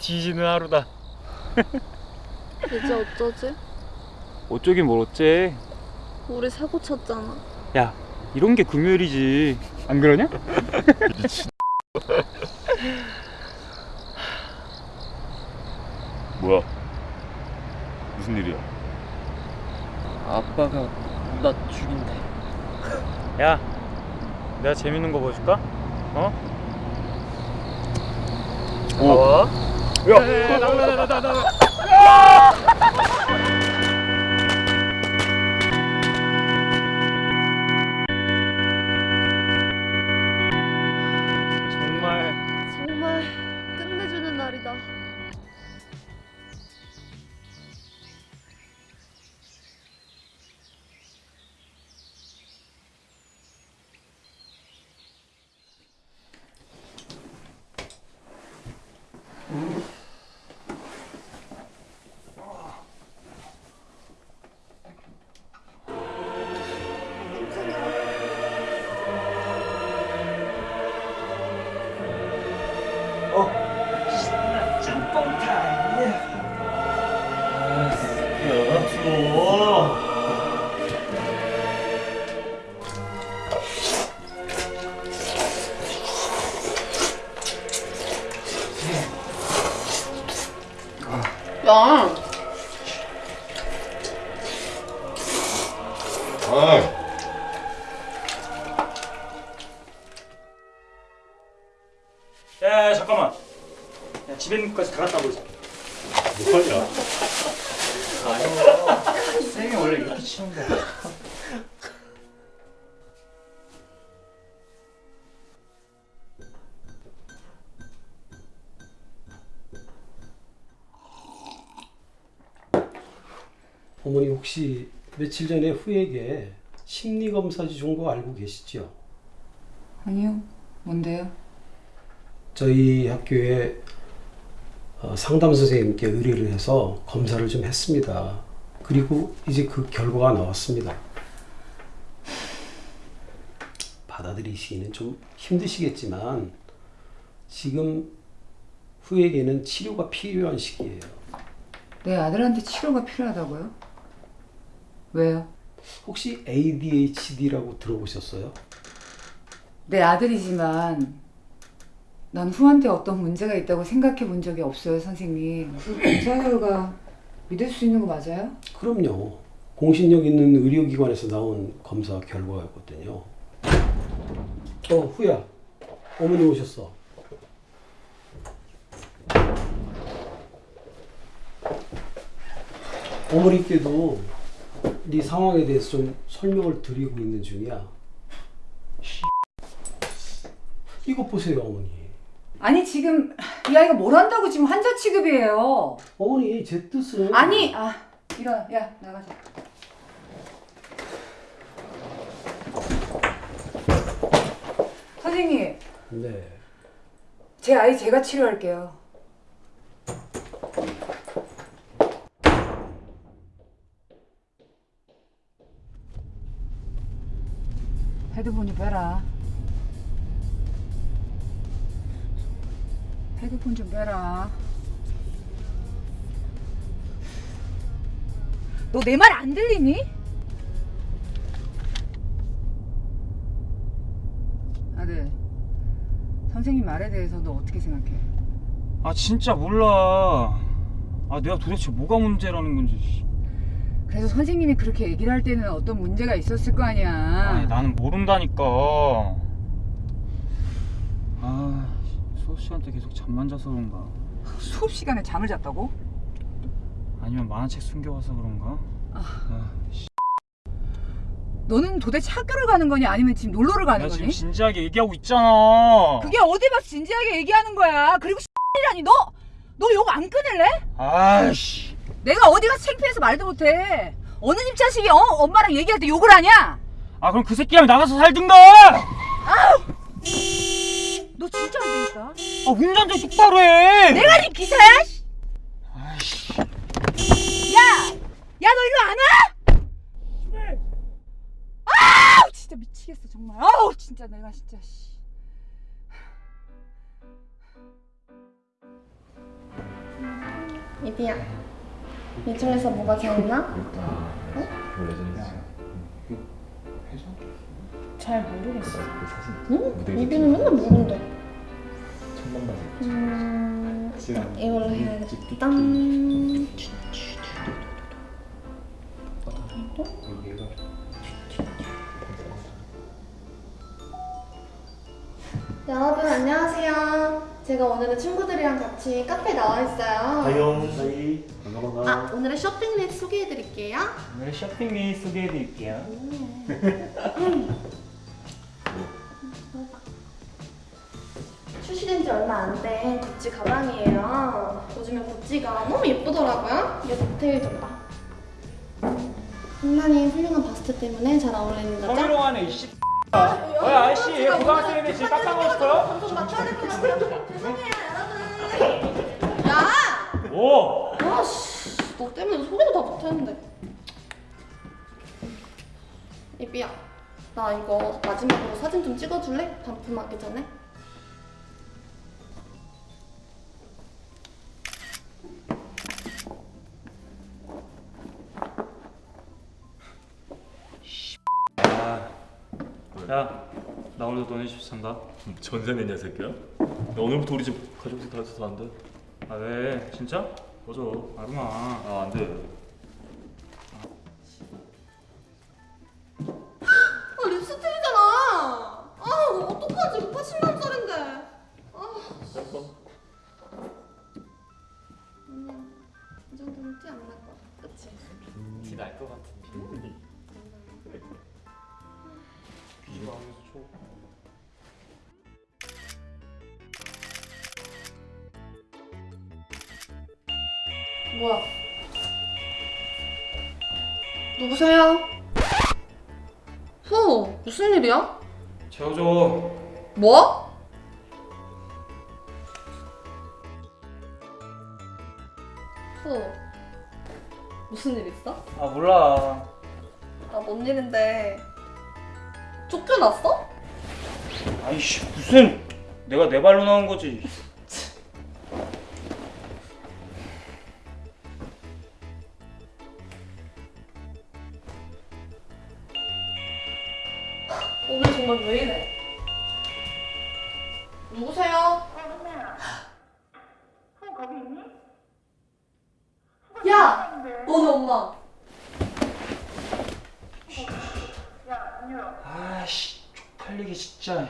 뒤지는 하루다 이제 어쩌지? 어쩌긴 뭘 어째 우리 사고 쳤잖아. 야 이런 게 금요일이지 안 그러냐? 뭐야? 무슨 일이야? 아빠가 나 죽인대. 야 내가 재밌는 거 보여줄까? 어? 오. 나와 야! 야, 아, 야, 야 잠깐만. 야 집에 있는 것까지 다 갖다 버리자. 뭐하냐? 쌤이 원래 이렇게 치는 거야 어머니 혹시 며칠 전에 후에게 심리 검사지 준 거 알고 계시죠? 아니요. 뭔데요? 저희 학교에 어, 상담 선생님께 의뢰를 해서 검사를 좀 했습니다. 그리고 이제 그 결과가 나왔습니다. 받아들이시기는 좀 힘드시겠지만 지금 후에게는 치료가 필요한 시기예요. 내 아들한테 치료가 필요하다고요? 왜요? 혹시 ADHD라고 들어보셨어요? 내 아들이지만 난 후한테 어떤 문제가 있다고 생각해 본 적이 없어요, 선생님. 그 검사 결과 믿을 수 있는 거 맞아요? 그럼요. 공신력 있는 의료기관에서 나온 검사 결과였거든요. 어, 후야. 어머니 오셨어. 어머니께도 네 상황에 대해서 좀 설명을 드리고 있는 중이야. 이거 보세요, 어머니. 아니 지금 이 아이가 뭘 한다고 지금 환자 취급이에요. 어머니, 제 뜻은 아니, 아 일어나, 야 나가자. 선생님, 네. 제 아이 제가 치료할게요. 헤드폰 좀 빼라. 헤드폰 좀 빼라. 너 내 말 안 들리니? 아들, 선생님 말에 대해서 너 어떻게 생각해? 아 진짜 몰라 아 내가 도대체 뭐가 문제라는 건지 그래서 선생님이 그렇게 얘기를 할 때는 어떤 문제가 있었을 거 아니야. 아니 나는 모른다니까 아 수업 시간 때 계속 잠만 자서 그런가 수업 시간에 잠을 잤다고? 아니면 만화책 숨겨와서 그런가 아, 씨. 너는 도대체 학교를 가는 거냐 아니면 지금 놀러를 가는 거니? 지금 진지하게 얘기하고 있잖아 그게 어디 봐서 진지하게 얘기하는 거야. 그리고 이라니 너! 너 욕 안 끊을래? 아이씨 내가 어디 가서 창피해서 말도 못해. 어느 집 자식이 어? 엄마랑 얘기할 때 욕을 하냐? 아 그럼 그 새끼랑 나가서 살든가 너 진짜 안 되겠다. 아 운전 좀 똑바로 해 내가 네 기사야? 씨. 아이씨 야! 야 너 일로 안 와? 아우 진짜 미치겠어 정말. 아우 진짜 내가 진짜 씨. 이비야. 이 중에서 뭐가 제일 나? 원래 전에 잘 모르겠어. 응? 이비는 맨날 모른다. 음, 이걸로 해야겠다. 여러분 안녕하세요. 제가 오늘은 친구들이랑 같이 카페 나와 있어요. 하영 사이 반가워 아 오늘의 쇼핑 릿 소개해드릴게요. 오늘 쇼핑 리 소개해드릴게요. 출시된 지 얼마 안 된 구찌 가방이에요. 요즘에 구찌가 너무 예쁘더라고요. 이게 디테일 좀 봐. 상당히 훌륭한 바스트 때문에 잘 어울리는 거죠? 성희롱하네 이씨. 어야 아저씨 고등학생인데 지금 깎아먹고 싶어요? 방송 맞춰야 될것 같아요. 죄송해요 여러분. 야! 오. 아 씨, 너 때문에 소개도 다 못했는데. 이비야, 나 이거 마지막으로 사진 좀 찍어줄래? 반품하기 전에. 야, 나 오늘도 너네 집 산다. 전세 냈냐 새끼야? 야, 오늘부터 우리 집 가족들 다 있어서 안 돼. 아 왜? 진짜? 맞아. 아rum아. 아안 돼. 뭐야? 누구세요? 후, 무슨 일이야? 재워줘. 뭐? 후, 무슨 일 있어? 아 몰라. 아, 뭔 일인데? 쫓겨났어? 아이씨 무슨 내가 내 발로 나온 거지. 정말 왜 이래? 누구세요? 야! 너네 엄마. 아씨 쪽팔리게 진짜.